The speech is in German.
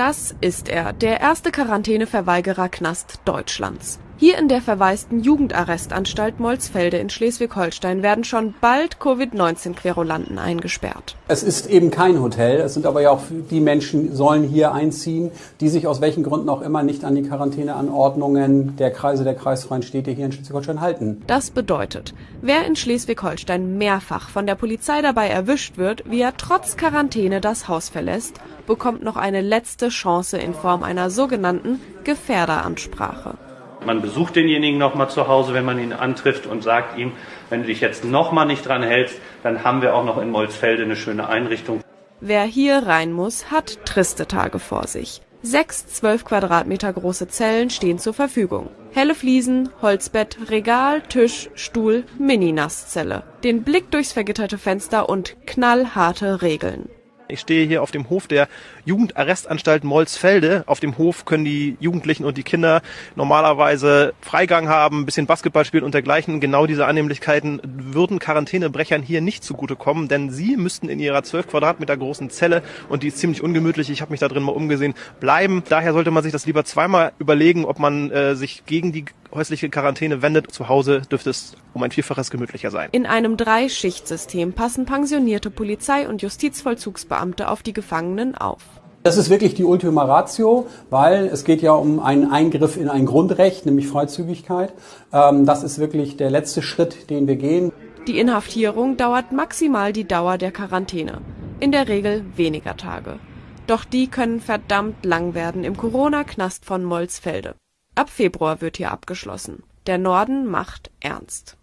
Das ist er, der erste Quarantäneverweigerer-Knast Deutschlands. Hier in der verwaisten Jugendarrestanstalt Molsfelde in Schleswig-Holstein werden schon bald Covid-19-Querulanten eingesperrt. Es ist eben kein Hotel, es sind aber ja auch die Menschen sollen hier einziehen, die sich aus welchen Gründen auch immer nicht an die Quarantäneanordnungen der Kreise der kreisfreien Städte hier in Schleswig-Holstein halten. Das bedeutet, wer in Schleswig-Holstein mehrfach von der Polizei dabei erwischt wird, wie er trotz Quarantäne das Haus verlässt, bekommt noch eine letzte Chance in Form einer sogenannten Gefährderansprache. Man besucht denjenigen nochmal zu Hause, wenn man ihn antrifft und sagt ihm, wenn du dich jetzt nochmal nicht dran hältst, dann haben wir auch noch in Molsfelde eine schöne Einrichtung. Wer hier rein muss, hat triste Tage vor sich. Sechs zwölf Quadratmeter große Zellen stehen zur Verfügung. Helle Fliesen, Holzbett, Regal, Tisch, Stuhl, Mini-Nasszelle. Den Blick durchs vergitterte Fenster und knallharte Regeln. Ich stehe hier auf dem Hof der Jugendarrestanstalt Molsfelde. Auf dem Hof können die Jugendlichen und die Kinder normalerweise Freigang haben, ein bisschen Basketball spielen und dergleichen. Genau diese Annehmlichkeiten würden Quarantänebrechern hier nicht zugutekommen, denn sie müssten in ihrer 12 Quadratmeter großen Zelle, und die ist ziemlich ungemütlich, ich habe mich da drin mal umgesehen, bleiben. Daher sollte man sich das lieber zweimal überlegen, ob man äh, sich gegen die häusliche Quarantäne wendet. Zu Hause dürfte es um ein Vielfaches gemütlicher sein. In einem Dreischichtsystem passen pensionierte Polizei- und Justizvollzugsbeamte auf die Gefangenen auf. Das ist wirklich die Ultima Ratio, weil es geht ja um einen Eingriff in ein Grundrecht, nämlich Freizügigkeit. Ähm, das ist wirklich der letzte Schritt, den wir gehen. Die Inhaftierung dauert maximal die Dauer der Quarantäne. In der Regel weniger Tage. Doch die können verdammt lang werden im Corona-Knast von Molsfelde. Ab Februar wird hier abgeschlossen. Der Norden macht ernst.